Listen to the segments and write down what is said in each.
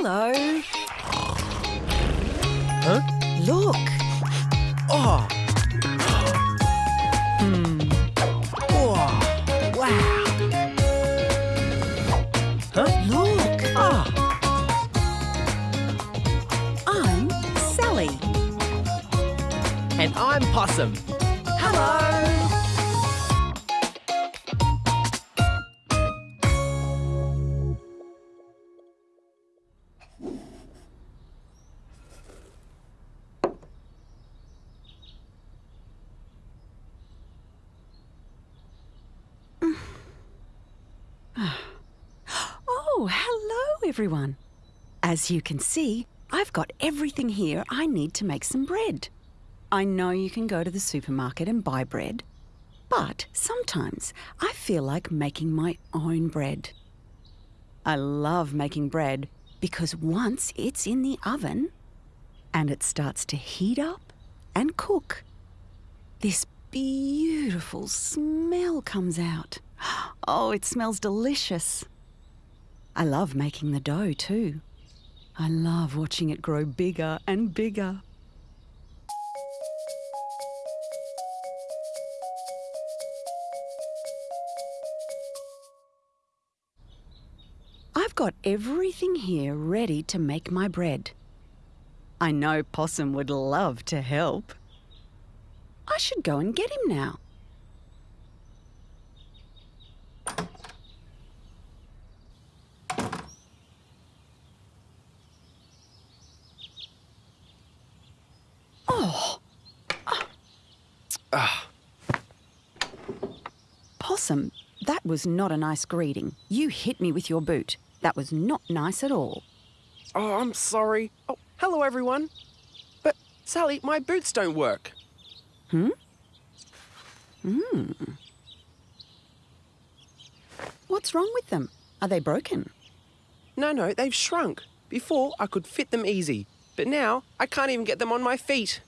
Hello. Huh? Look. Oh. Hmm. Oh. Wow. Huh? Look. Ah. I'm Sally. And I'm Possum. Hello. Oh, hello, everyone. As you can see, I've got everything here I need to make some bread. I know you can go to the supermarket and buy bread, but sometimes I feel like making my own bread. I love making bread because once it's in the oven and it starts to heat up and cook, this beautiful smell comes out. Oh, it smells delicious. I love making the dough too. I love watching it grow bigger and bigger. I've got everything here ready to make my bread. I know Possum would love to help. I should go and get him now. Ah. Possum, that was not a nice greeting. You hit me with your boot. That was not nice at all. Oh, I'm sorry. Oh, hello, everyone. But, Sally, my boots don't work. Hmm? Hmm. What's wrong with them? Are they broken? No, no, they've shrunk. Before, I could fit them easy. But now, I can't even get them on my feet.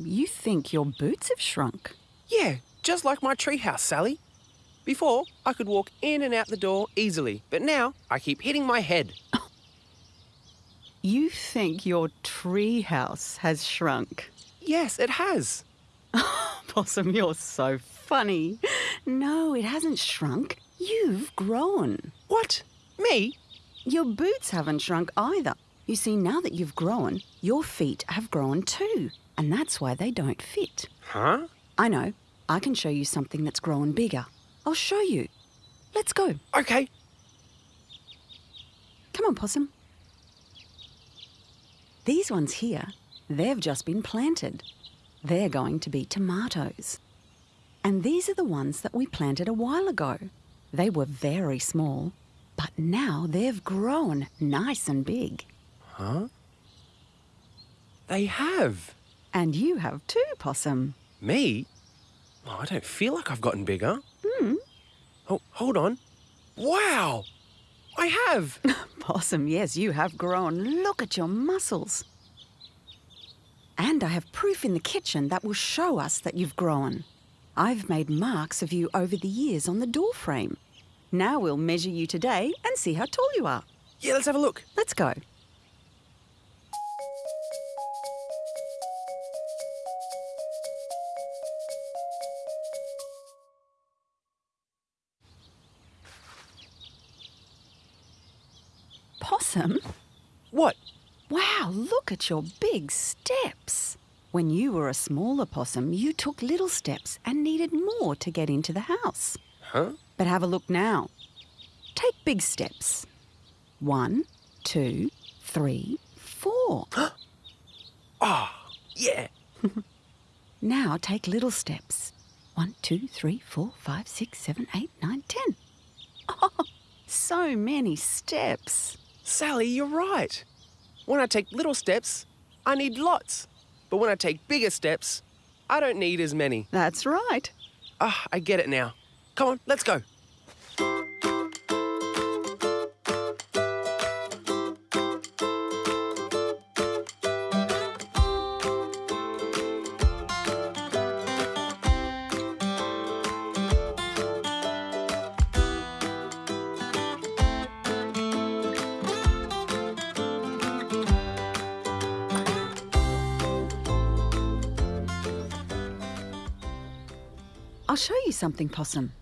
You think your boots have shrunk? Yeah, just like my treehouse, Sally. Before, I could walk in and out the door easily, but now I keep hitting my head. You think your tree house has shrunk? Yes, it has. Possum, you're so funny. No, it hasn't shrunk. You've grown. What? Me? Your boots haven't shrunk either. You see, now that you've grown, your feet have grown too, and that's why they don't fit. Huh? I know. I can show you something that's grown bigger. I'll show you. Let's go. Okay. Come on, Possum. These ones here, they've just been planted. They're going to be tomatoes. And these are the ones that we planted a while ago. They were very small, but now they've grown nice and big. Huh? They have. And you have too, Possum. Me? Oh, I don't feel like I've gotten bigger. Hmm. Oh, hold on. Wow! I have! Possum, yes, you have grown. Look at your muscles. And I have proof in the kitchen that will show us that you've grown. I've made marks of you over the years on the door frame. Now we'll measure you today and see how tall you are. yeah, let's have a look. Let's go. Look at your big steps. When you were a smaller possum, you took little steps and needed more to get into the house. Huh? But have a look now. Take big steps. One, two, three, four. Ah, yeah. now take little steps. One, two, three, four, five, six, seven, eight, nine, ten. Oh, so many steps. Sally, you're right. When I take little steps, I need lots. But when I take bigger steps, I don't need as many. That's right. Ah, I get it now. Come on, let's go. I'll show you something, Possum.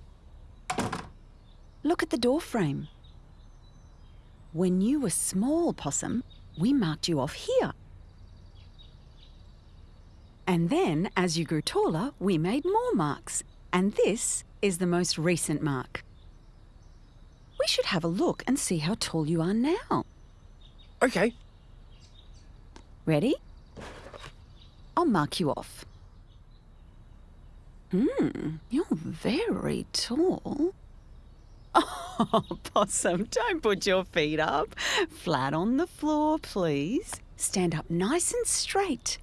Look at the door frame. When you were small, Possum, we marked you off here. And then, as you grew taller, we made more marks. And this is the most recent mark. We should have a look and see how tall you are now. Okay. Ready? I'll mark you off. Hmm, you're very tall. Oh, Possum, don't put your feet up. Flat on the floor, please. Stand up nice and straight.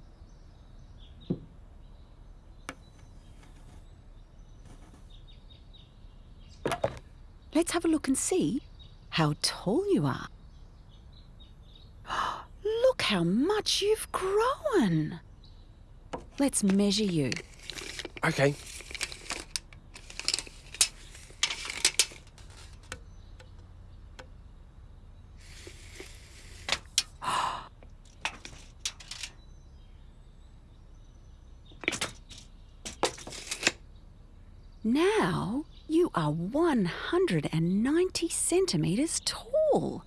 Let's have a look and see how tall you are. Look how much you've grown. Let's measure you. Okay. Now you are 190 centimetres tall.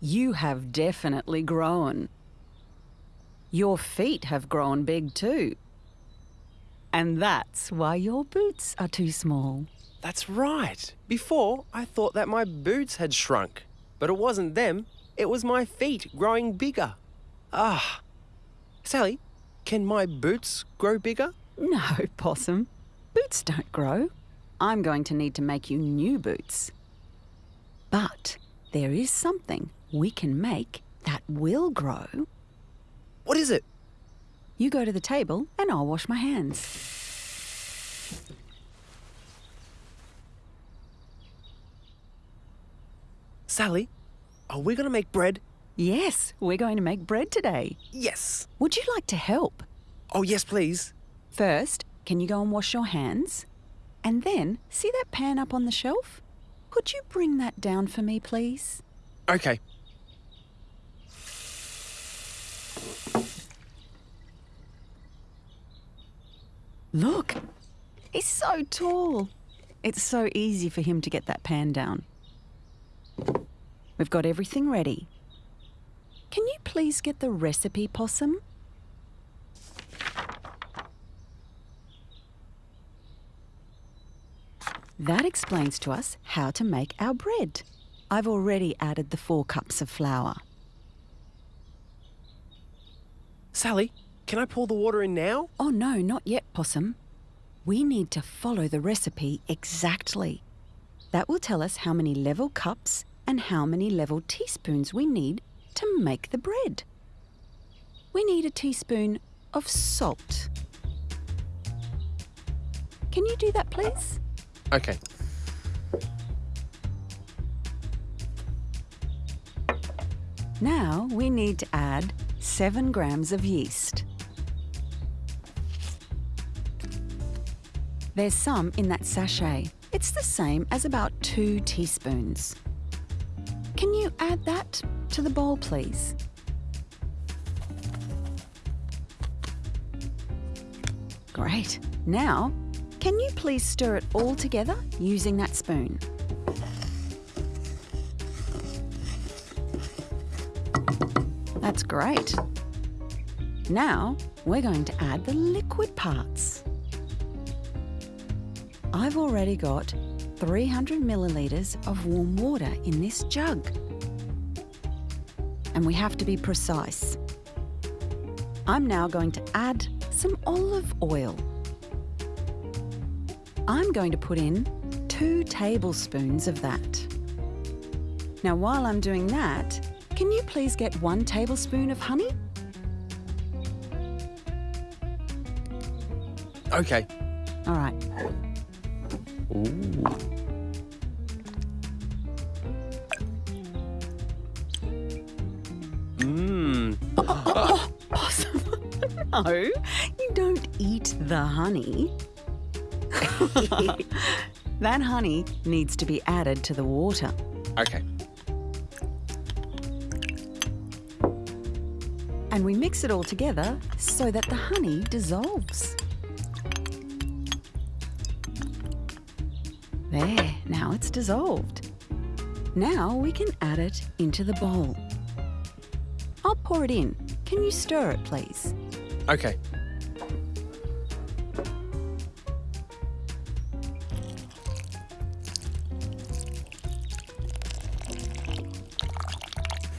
You have definitely grown. Your feet have grown big too. And that's why your boots are too small. That's right. Before, I thought that my boots had shrunk. But it wasn't them, it was my feet growing bigger. Ah. Sally, can my boots grow bigger? No, Possum. Boots don't grow. I'm going to need to make you new boots. But there is something we can make that will grow. What is it? You go to the table and I'll wash my hands. Sally, are we going to make bread? Yes, we're going to make bread today. Yes. Would you like to help? Oh, yes, please. First, can you go and wash your hands? And then, see that pan up on the shelf? Could you bring that down for me, please? Okay. Look, he's so tall. It's so easy for him to get that pan down. We've got everything ready. Can you please get the recipe, Possum? That explains to us how to make our bread. I've already added the four cups of flour. Sally, can I pour the water in now? Oh no, not yet, Possum. We need to follow the recipe exactly. That will tell us how many level cups and how many level teaspoons we need to make the bread. We need a teaspoon of salt. Can you do that, please? Okay. Now we need to add 7 grams of yeast. There's some in that sachet. It's the same as about 2 teaspoons. Can you add that to the bowl, please? Great. Now, can you please stir it all together using that spoon? That's great. Now, we're going to add the liquid parts. I've already got 300 millilitres of warm water in this jug. And we have to be precise. I'm now going to add some olive oil. I'm going to put in two tablespoons of that. Now, while I'm doing that, can you please get one tablespoon of honey? Okay. All right. Ooh. Mmm. Possum. no, you don't eat the honey. that honey needs to be added to the water. Okay. And we mix it all together so that the honey dissolves. Dissolved. Now we can add it into the bowl. I'll pour it in. Can you stir it, please? Okay.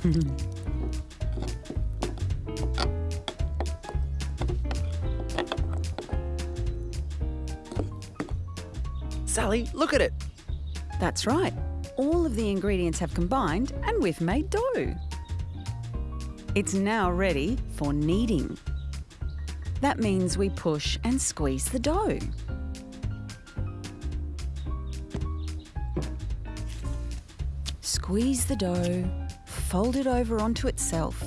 Sally, look at it. That's right. All of the ingredients have combined and we've made dough. It's now ready for kneading. That means we push and squeeze the dough. Squeeze the dough, fold it over onto itself.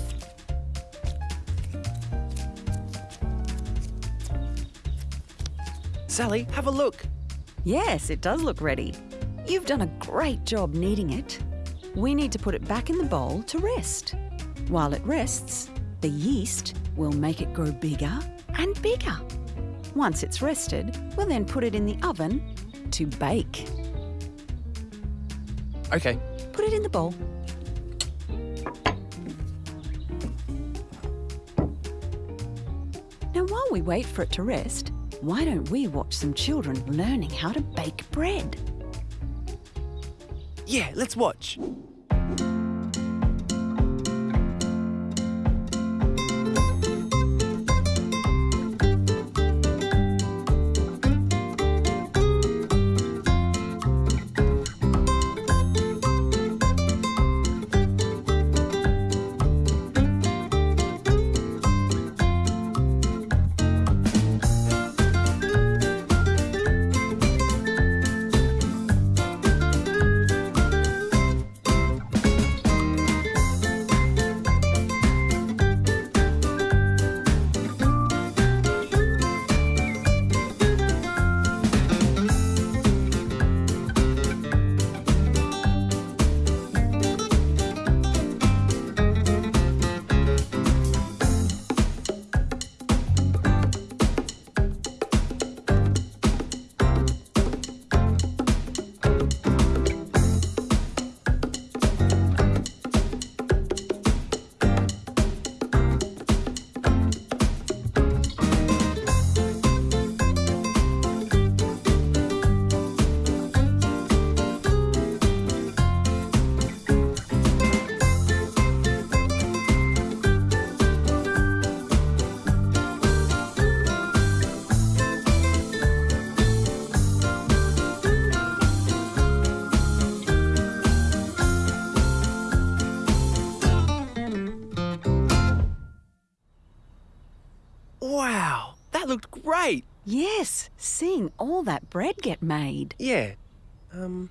Sally, have a look. Yes, it does look ready. You've done a great job kneading it. We need to put it back in the bowl to rest. While it rests, the yeast will make it grow bigger and bigger. Once it's rested, we'll then put it in the oven to bake. Okay. Put it in the bowl. Now, while we wait for it to rest, why don't we watch some children learning how to bake bread? Yeah, let's watch. Yes, seeing all that bread get made. Yeah. Um,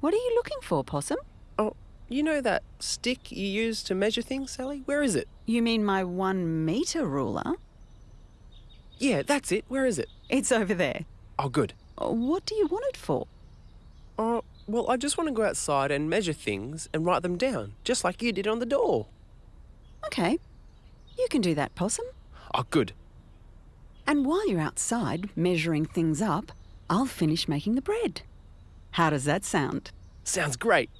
What are you looking for, Possum? oh, you know that stick you use to measure things, Sally? Where is it? You mean my one metre ruler? Yeah, that's it. Where is it? It's over there. Oh, good. Uh, What do you want it for? Oh, well, I just want to go outside and measure things and write them down, just like you did on the door. Okay, you can do that, Possum. Oh, good. And while you're outside measuring things up, I'll finish making the bread. How does that sound? Sounds great.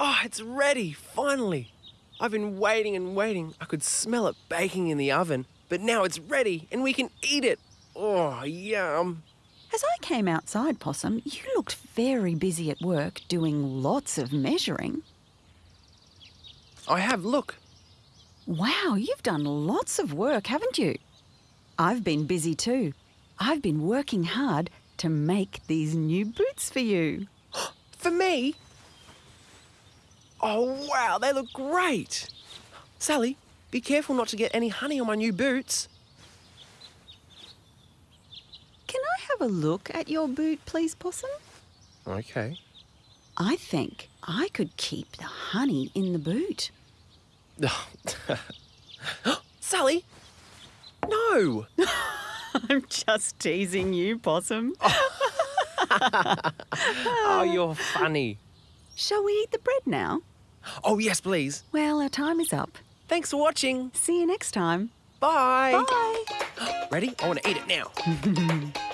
Oh, it's ready, finally. I've been waiting and waiting. I could smell it baking in the oven, but now it's ready and we can eat it. Oh, yum. As I came outside, Possum, you looked very busy at work doing lots of measuring. I have, look. Wow, you've done lots of work, haven't you? I've been busy too. I've been working hard to make these new boots for you. For me? Oh, wow, they look great. Sally, be careful not to get any honey on my new boots. Can I have a look at your boot, please, Possum? Okay. I think I could keep the honey in the boot. Sally? No! I'm just teasing you, Possum. Oh, you're funny. Shall we eat the bread now? Oh, yes, please. Well, our time is up. Thanks for watching. See you next time. Bye. Bye. Ready? I want to eat it now.